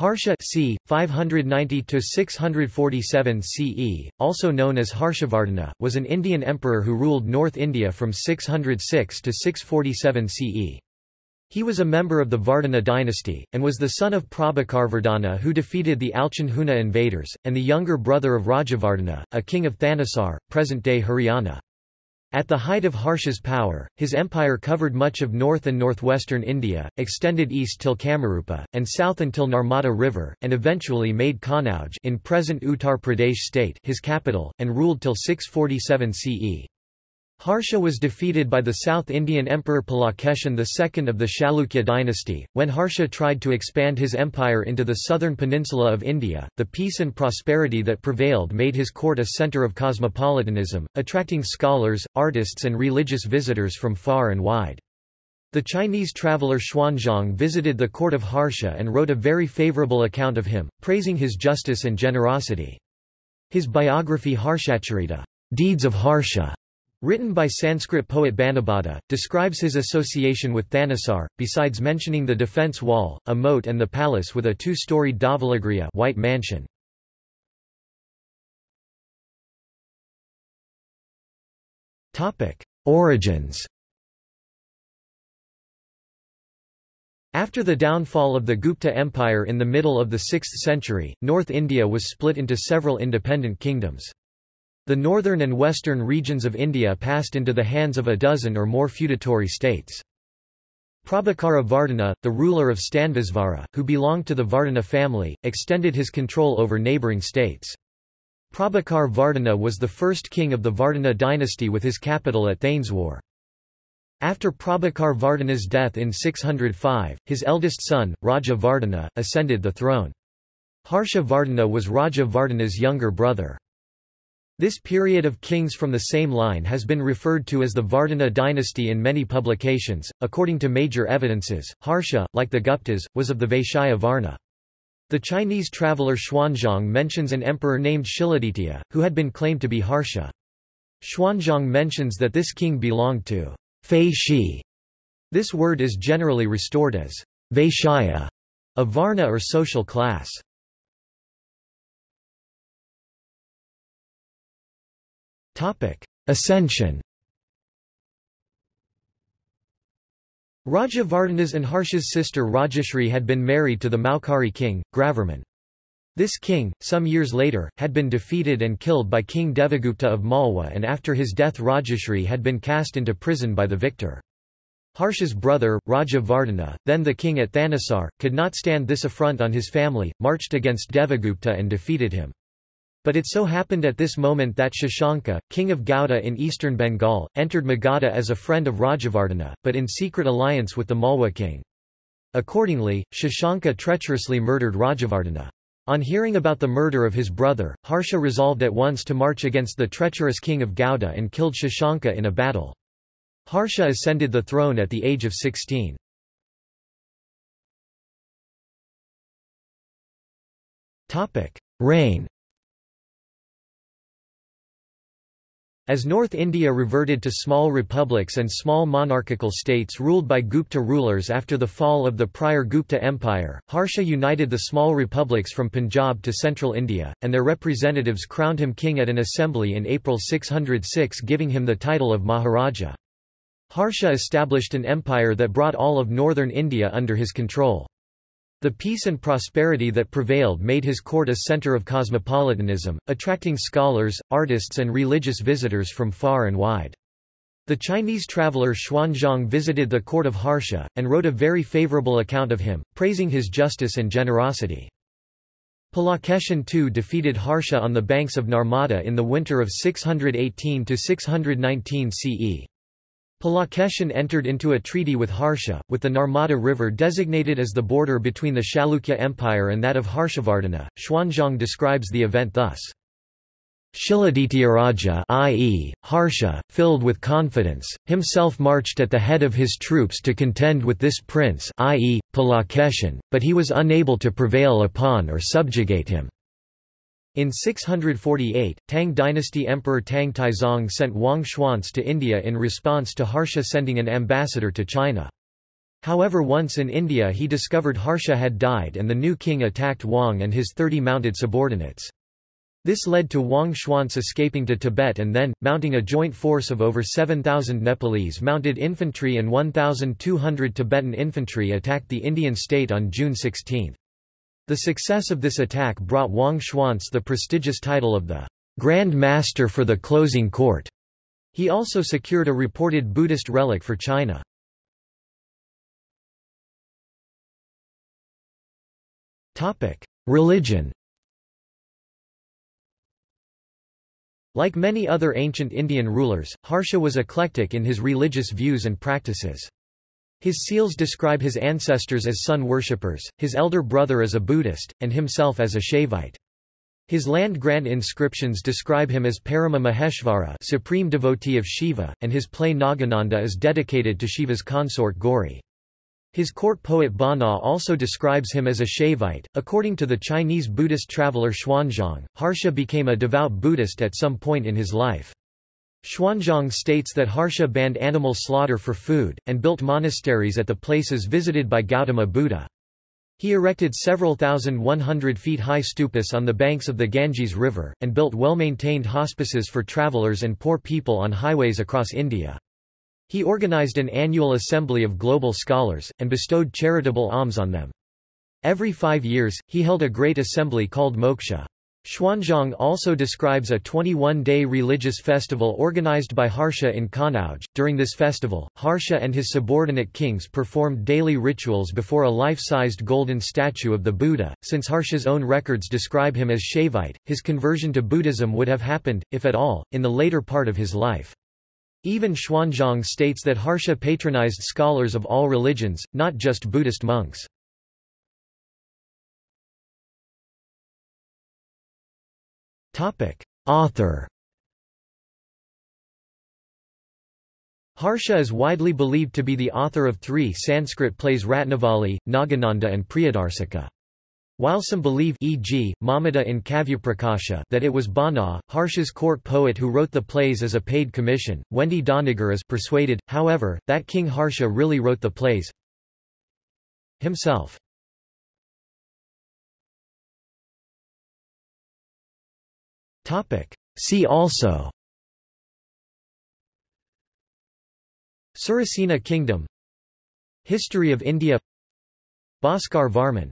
Harsha c. 590–647 CE, also known as Harshavardhana, was an Indian emperor who ruled North India from 606 to 647 CE. He was a member of the Vardhana dynasty, and was the son of Prabhakarvardhana who defeated the Alchon invaders, and the younger brother of Rajavardhana, a king of Thanesar, present-day Haryana. At the height of Harsha's power, his empire covered much of north and northwestern India, extended east till Kamarupa, and south until Narmada River, and eventually made Kannauj in present Uttar Pradesh state his capital, and ruled till 647 CE. Harsha was defeated by the South Indian Emperor Pulakeshin II of the Chalukya dynasty. When Harsha tried to expand his empire into the southern peninsula of India, the peace and prosperity that prevailed made his court a centre of cosmopolitanism, attracting scholars, artists and religious visitors from far and wide. The Chinese traveller Xuanzang visited the court of Harsha and wrote a very favourable account of him, praising his justice and generosity. His biography Harshacharita, Deeds of Harsha, Written by Sanskrit poet Banabhata, describes his association with Thanesar, besides mentioning the defence wall, a moat and the palace with a two-storied Dhavalagriha white mansion. Origins After the downfall of the Gupta Empire in the middle of the 6th century, North India was split into several independent kingdoms. The northern and western regions of India passed into the hands of a dozen or more feudatory states. Prabhakara Vardhana, the ruler of Stanvisvara, who belonged to the Vardhana family, extended his control over neighbouring states. Prabhakar Vardhana was the first king of the Vardhana dynasty with his capital at Thaneswar. After Prabhakar Vardhana's death in 605, his eldest son, Raja Vardhana, ascended the throne. Harsha Vardhana was Raja Vardhana's younger brother. This period of kings from the same line has been referred to as the Vardhana dynasty in many publications. According to major evidences, Harsha, like the Guptas, was of the Vaishya Varna. The Chinese traveller Xuanzang mentions an emperor named Shiladitya, who had been claimed to be Harsha. Xuanzang mentions that this king belonged to Fei Shi. This word is generally restored as Vaishya, a Varna or social class. Ascension Raja Vardhana's and Harsha's sister Rajashri had been married to the Maukari king, Grahavarman. This king, some years later, had been defeated and killed by King Devagupta of Malwa and after his death Rajashri had been cast into prison by the victor. Harsha's brother, Raja Vardhana, then the king at Thanesar, could not stand this affront on his family, marched against Devagupta and defeated him. But it so happened at this moment that Shashanka, king of Gauda in eastern Bengal, entered Magadha as a friend of Rajavardhana, but in secret alliance with the Malwa king. Accordingly, Shashanka treacherously murdered Rajavardhana. On hearing about the murder of his brother, Harsha resolved at once to march against the treacherous king of Gauda and killed Shashanka in a battle. Harsha ascended the throne at the age of 16. Reign As North India reverted to small republics and small monarchical states ruled by Gupta rulers after the fall of the prior Gupta Empire, Harsha united the small republics from Punjab to central India, and their representatives crowned him king at an assembly in April 606 giving him the title of Maharaja. Harsha established an empire that brought all of northern India under his control. The peace and prosperity that prevailed made his court a center of cosmopolitanism, attracting scholars, artists and religious visitors from far and wide. The Chinese traveller Xuanzang visited the court of Harsha, and wrote a very favorable account of him, praising his justice and generosity. Pulakeshin II defeated Harsha on the banks of Narmada in the winter of 618–619 CE. Pulakeshin entered into a treaty with Harsha, with the Narmada River designated as the border between the Chalukya Empire and that of Harshavardhana. Xuanzang describes the event thus. Shiladityaraja i.e., Harsha, filled with confidence, himself marched at the head of his troops to contend with this prince i.e., Pulakeshin, but he was unable to prevail upon or subjugate him. In 648, Tang dynasty Emperor Tang Taizong sent Wang Xuance to India in response to Harsha sending an ambassador to China. However once in India he discovered Harsha had died and the new king attacked Wang and his 30 mounted subordinates. This led to Wang Xuance escaping to Tibet and then, mounting a joint force of over 7,000 Nepalese mounted infantry and 1,200 Tibetan infantry attacked the Indian state on June 16. The success of this attack brought Wang Xuance the prestigious title of the Grand Master for the Closing Court. He also secured a reported Buddhist relic for China. Religion Like many other ancient Indian rulers, Harsha was eclectic in his religious views and practices. His seals describe his ancestors as sun worshippers, his elder brother as a Buddhist, and himself as a Shaivite. His land-grant inscriptions describe him as Parama Maheshvara supreme devotee of Shiva, and his play Nagananda is dedicated to Shiva's consort Gauri. His court poet Bana also describes him as a Shaivite. According to the Chinese Buddhist traveler Xuanzang, Harsha became a devout Buddhist at some point in his life. Xuanzang states that Harsha banned animal slaughter for food, and built monasteries at the places visited by Gautama Buddha. He erected several thousand one hundred feet high stupas on the banks of the Ganges River, and built well-maintained hospices for travelers and poor people on highways across India. He organized an annual assembly of global scholars, and bestowed charitable alms on them. Every five years, he held a great assembly called Moksha. Xuanzang also describes a 21-day religious festival organized by Harsha in Kanauj. During this festival, Harsha and his subordinate kings performed daily rituals before a life-sized golden statue of the Buddha. Since Harsha's own records describe him as Shaivite, his conversion to Buddhism would have happened, if at all, in the later part of his life. Even Xuanzang states that Harsha patronized scholars of all religions, not just Buddhist monks. Author Harsha is widely believed to be the author of three Sanskrit plays Ratnavali, Nagananda and Priyadarsika. While some believe e.g., Mamata in Kavyaprakasha that it was Bana, Harsha's court poet who wrote the plays as a paid commission, Wendy Doniger is persuaded, however, that King Harsha really wrote the plays himself. See also. Surasena Kingdom. History of India. Bhaskar Varman